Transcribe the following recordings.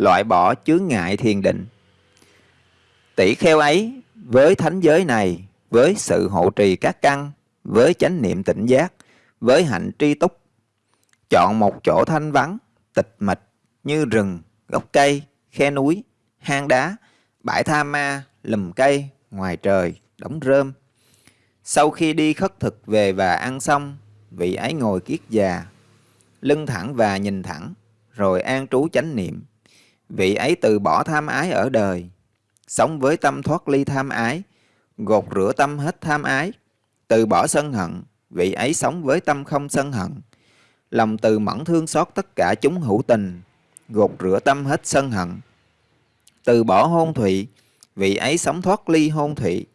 loại bỏ chướng ngại thiền định. Tỷ kheo ấy với thánh giới này, với sự hộ trì các căn, với chánh niệm tỉnh giác, với hạnh tri túc, chọn một chỗ thanh vắng, tịch mịch như rừng, gốc cây, khe núi, hang đá, bãi tha ma, lùm cây, ngoài trời, đống rơm. Sau khi đi khất thực về và ăn xong, vị ấy ngồi kiết già, lưng thẳng và nhìn thẳng, rồi an trú chánh niệm. Vị ấy từ bỏ tham ái ở đời, sống với tâm thoát ly tham ái, gột rửa tâm hết tham ái, từ bỏ sân hận, vị ấy sống với tâm không sân hận. Lòng từ mẫn thương xót tất cả chúng hữu tình, gột rửa tâm hết sân hận. Từ bỏ hôn thụy, vị ấy sống thoát ly hôn thụy.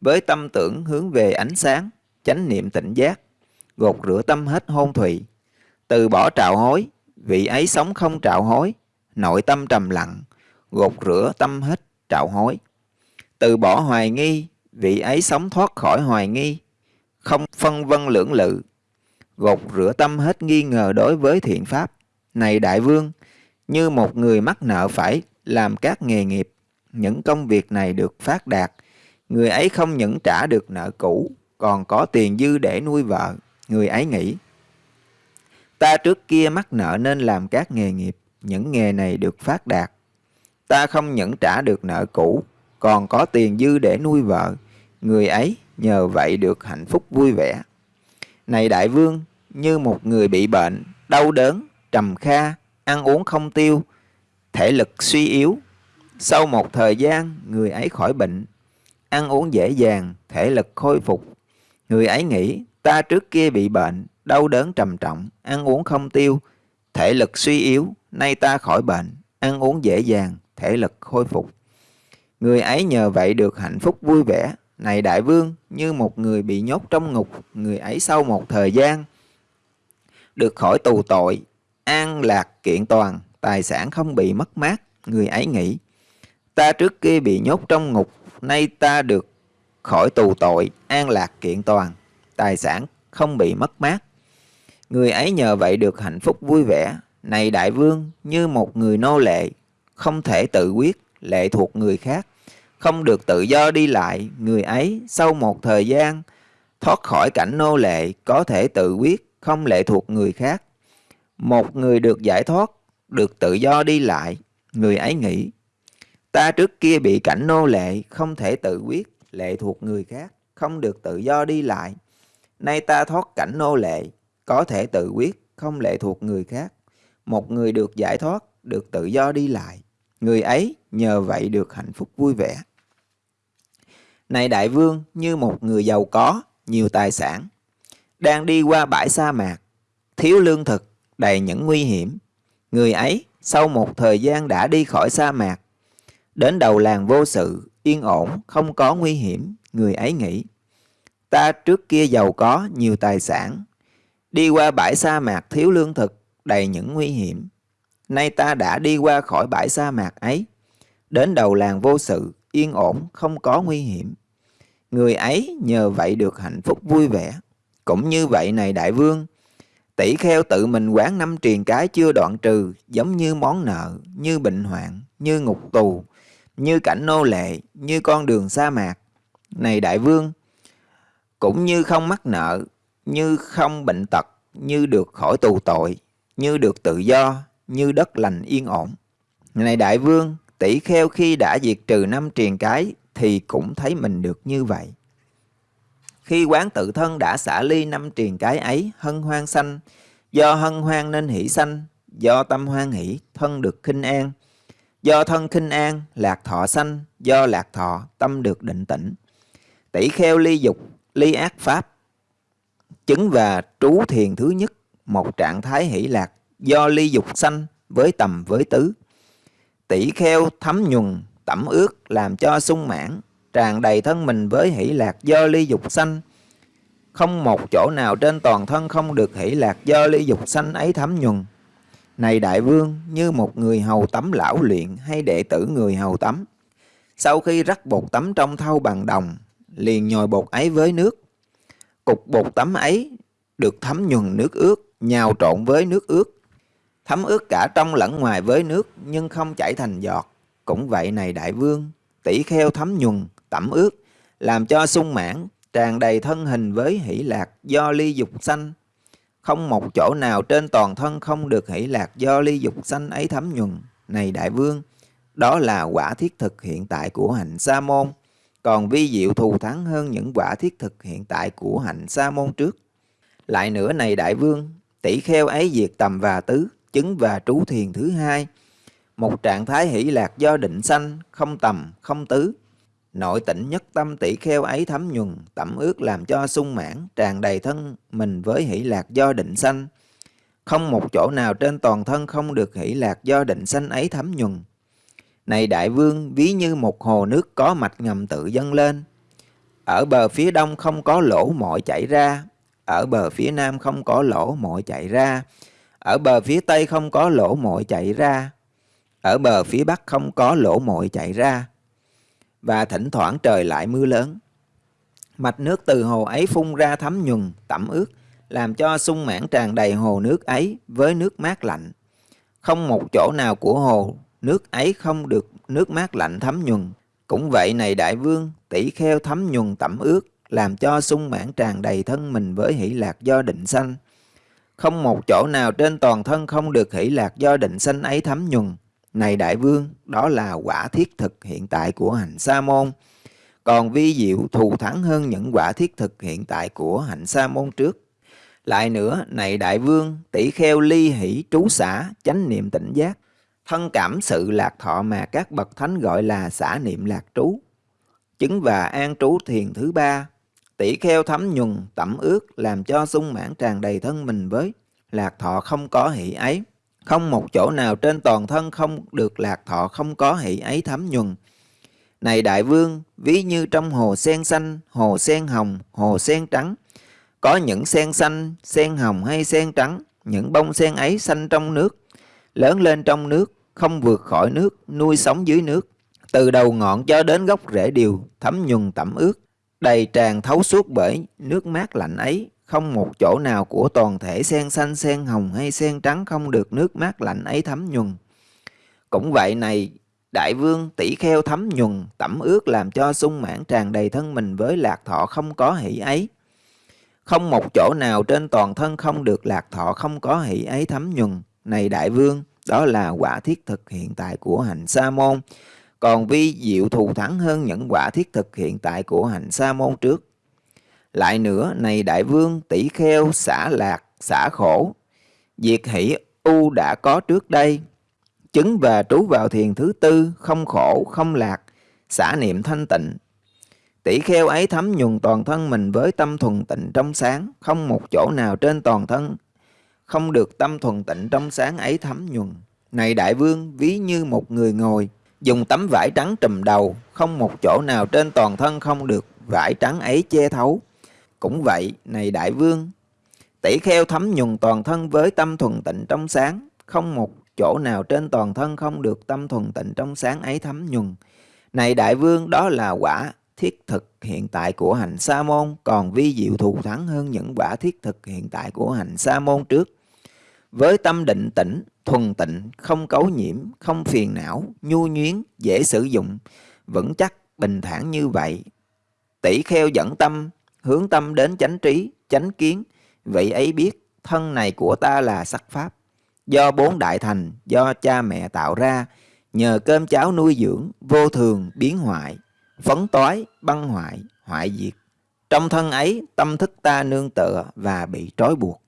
Với tâm tưởng hướng về ánh sáng, chánh niệm tỉnh giác, gột rửa tâm hết hôn thụy. Từ bỏ trạo hối, vị ấy sống không trạo hối, nội tâm trầm lặng, gột rửa tâm hết trạo hối. Từ bỏ hoài nghi, vị ấy sống thoát khỏi hoài nghi, không phân vân lưỡng lự, gột rửa tâm hết nghi ngờ đối với thiện pháp. Này đại vương, như một người mắc nợ phải làm các nghề nghiệp, những công việc này được phát đạt, người ấy không những trả được nợ cũ, còn có tiền dư để nuôi vợ, người ấy nghĩ. Ta trước kia mắc nợ nên làm các nghề nghiệp, những nghề này được phát đạt. Ta không những trả được nợ cũ, còn có tiền dư để nuôi vợ, người ấy nhờ vậy được hạnh phúc vui vẻ. Này đại vương, như một người bị bệnh, đau đớn, trầm kha, ăn uống không tiêu, thể lực suy yếu. Sau một thời gian, người ấy khỏi bệnh, ăn uống dễ dàng, thể lực khôi phục. Người ấy nghĩ, ta trước kia bị bệnh, đau đớn trầm trọng, ăn uống không tiêu, thể lực suy yếu, nay ta khỏi bệnh, ăn uống dễ dàng, thể lực khôi phục. Người ấy nhờ vậy được hạnh phúc vui vẻ. Này đại vương, như một người bị nhốt trong ngục, người ấy sau một thời gian được khỏi tù tội, an lạc kiện toàn, tài sản không bị mất mát, người ấy nghĩ. Ta trước kia bị nhốt trong ngục, nay ta được khỏi tù tội, an lạc kiện toàn, tài sản không bị mất mát. Người ấy nhờ vậy được hạnh phúc vui vẻ. Này đại vương, như một người nô lệ, không thể tự quyết, lệ thuộc người khác, không được tự do đi lại, người ấy sau một thời gian thoát khỏi cảnh nô lệ, có thể tự quyết, không lệ thuộc người khác. Một người được giải thoát, được tự do đi lại, người ấy nghĩ, ta trước kia bị cảnh nô lệ, không thể tự quyết, lệ thuộc người khác, không được tự do đi lại. Nay ta thoát cảnh nô lệ, có thể tự quyết, không lệ thuộc người khác. Một người được giải thoát, được tự do đi lại. Người ấy nhờ vậy được hạnh phúc vui vẻ. Này đại vương, như một người giàu có, nhiều tài sản, đang đi qua bãi sa mạc, thiếu lương thực, đầy những nguy hiểm. Người ấy, sau một thời gian đã đi khỏi sa mạc, đến đầu làng vô sự, yên ổn, không có nguy hiểm, người ấy nghĩ. Ta trước kia giàu có, nhiều tài sản, đi qua bãi sa mạc thiếu lương thực, đầy những nguy hiểm. Nay ta đã đi qua khỏi bãi sa mạc ấy, đến đầu làng vô sự, yên ổn, không có nguy hiểm. Người ấy nhờ vậy được hạnh phúc vui vẻ. Cũng như vậy này đại vương, tỷ kheo tự mình quán năm triền cái chưa đoạn trừ, giống như món nợ, như bệnh hoạn, như ngục tù, như cảnh nô lệ, như con đường sa mạc. Này đại vương, cũng như không mắc nợ, như không bệnh tật, như được khỏi tù tội, như được tự do, như đất lành yên ổn. Này đại vương, tỷ kheo khi đã diệt trừ năm triền cái thì cũng thấy mình được như vậy. Khi quán tự thân đã xả ly năm triền cái ấy, hân hoan sanh, do hân hoan nên hỷ sanh, do tâm hoan hỷ, thân được khinh an, do thân khinh an, lạc thọ sanh, do lạc thọ, tâm được định tĩnh. Tỷ kheo ly dục, ly ác pháp, chứng và trú thiền thứ nhất, một trạng thái hỷ lạc, do ly dục sanh với tầm với tứ. Tỷ kheo thấm nhuần, tẩm ướt, làm cho sung mãn, tràn đầy thân mình với hỷ lạc do ly dục sanh. Không một chỗ nào trên toàn thân không được hỷ lạc do ly dục sanh ấy thấm nhuần. Này đại vương, như một người hầu tắm lão luyện hay đệ tử người hầu tắm. Sau khi rắc bột tắm trong thau bằng đồng, liền nhồi bột ấy với nước. Cục bột tắm ấy được thấm nhuần nước ướt, nhào trộn với nước ướt. thấm ướt cả trong lẫn ngoài với nước nhưng không chảy thành giọt. Cũng vậy này đại vương, tỷ kheo thấm nhuần, tẩm ướt, làm cho sung mãn, tràn đầy thân hình với hỷ lạc do ly dục sanh. Không một chỗ nào trên toàn thân không được hỷ lạc do ly dục sanh ấy thấm nhuần. Này đại vương, đó là quả thiết thực hiện tại của hạnh sa môn, còn vi diệu thù thắng hơn những quả thiết thực hiện tại của hạnh sa môn trước. Lại nữa này đại vương, tỷ kheo ấy diệt tầm và tứ, chứng và trú thiền thứ hai, một trạng thái hỷ lạc do định sanh, không tầm, không tứ. Nội tịnh nhất tâm tỷ kheo ấy thấm nhuần, tẩm ướt làm cho sung mãn, tràn đầy thân mình với hỷ lạc do định sanh. Không một chỗ nào trên toàn thân không được hỷ lạc do định sanh ấy thấm nhuần. Này đại vương, ví như một hồ nước có mạch ngầm tự dâng lên. Ở bờ phía đông không có lỗ mội chảy ra, ở bờ phía nam không có lỗ mội chạy ra, ở bờ phía tây không có lỗ mội chạy ra, ở bờ phía bắc không có lỗ mội chạy ra. Và thỉnh thoảng trời lại mưa lớn. Mạch nước từ hồ ấy phun ra thấm nhuần, tẩm ướt, làm cho sung mãn tràn đầy hồ nước ấy với nước mát lạnh. Không một chỗ nào của hồ nước ấy không được nước mát lạnh thấm nhuần. Cũng vậy này đại vương, tỷ kheo thấm nhuần tẩm ướt, làm cho sung mãn tràn đầy thân mình với hỷ lạc do định sanh. Không một chỗ nào trên toàn thân không được hỷ lạc do định sanh ấy thấm nhuần. Này đại vương, đó là quả thiết thực hiện tại của hành sa môn. Còn vi diệu thù thắng hơn những quả thiết thực hiện tại của hạnh sa môn trước. Lại nữa, này đại vương, tỷ kheo ly hỷ trú xã, chánh niệm tỉnh giác, thân cảm sự lạc thọ mà các bậc thánh gọi là xã niệm lạc trú. Chứng và an trú thiền thứ ba, tỷ kheo thấm nhuần, tẩm ướt, làm cho sung mãn tràn đầy thân mình với lạc thọ không có hỷ ấy. Không một chỗ nào trên toàn thân không được lạc thọ không có hỷ ấy thấm nhuần. Này đại vương, ví như trong hồ sen xanh, hồ sen hồng, hồ sen trắng, có những sen xanh, sen hồng hay sen trắng, những bông sen ấy xanh trong nước, lớn lên trong nước, không vượt khỏi nước, nuôi sống dưới nước. Từ đầu ngọn cho đến gốc rễ đều thấm nhuần tẩm ướt, đầy tràn thấu suốt bởi nước mát lạnh ấy. Không một chỗ nào của toàn thể sen xanh, sen hồng hay sen trắng không được nước mát lạnh ấy thấm nhuần. Cũng vậy này, đại vương tỷ kheo thấm nhuần, tẩm ướt làm cho sung mãn tràn đầy thân mình với lạc thọ không có hỷ ấy. Không một chỗ nào trên toàn thân không được lạc thọ không có hỷ ấy thấm nhuần. Này đại vương, đó là quả thiết thực hiện tại của hành sa môn. Còn vi diệu thù thắng hơn những quả thiết thực hiện tại của hành sa môn trước. Lại nữa, này đại vương, tỷ kheo, xả lạc, xả khổ. Diệt hỷ u đã có trước đây. Chứng và trú vào thiền thứ tư, không khổ, không lạc, xả niệm thanh tịnh. Tỷ kheo ấy thấm nhuần toàn thân mình với tâm thuần tịnh trong sáng, không một chỗ nào trên toàn thân không được tâm thuần tịnh trong sáng ấy thấm nhuần. Này đại vương, ví như một người ngồi, dùng tấm vải trắng trùm đầu, không một chỗ nào trên toàn thân không được vải trắng ấy che thấu. Cũng vậy, này đại vương, tỷ kheo thấm nhuần toàn thân với tâm thuần tịnh trong sáng, không một chỗ nào trên toàn thân không được tâm thuần tịnh trong sáng ấy thấm nhuần. Này đại vương, đó là quả thiết thực hiện tại của hành sa môn, còn vi diệu thù thắng hơn những quả thiết thực hiện tại của hành sa môn trước. Với tâm định tĩnh, thuần tịnh, không cấu nhiễm, không phiền não, nhu nhuyến, dễ sử dụng, vững chắc, bình thản như vậy. Tỷ kheo dẫn tâm, hướng tâm đến chánh trí, chánh kiến, vậy ấy biết thân này của ta là sắc pháp. Do bốn đại thành, do cha mẹ tạo ra, nhờ cơm cháo nuôi dưỡng, vô thường, biến hoại, phấn toái, băng hoại, hoại diệt. Trong thân ấy, tâm thức ta nương tựa và bị trói buộc.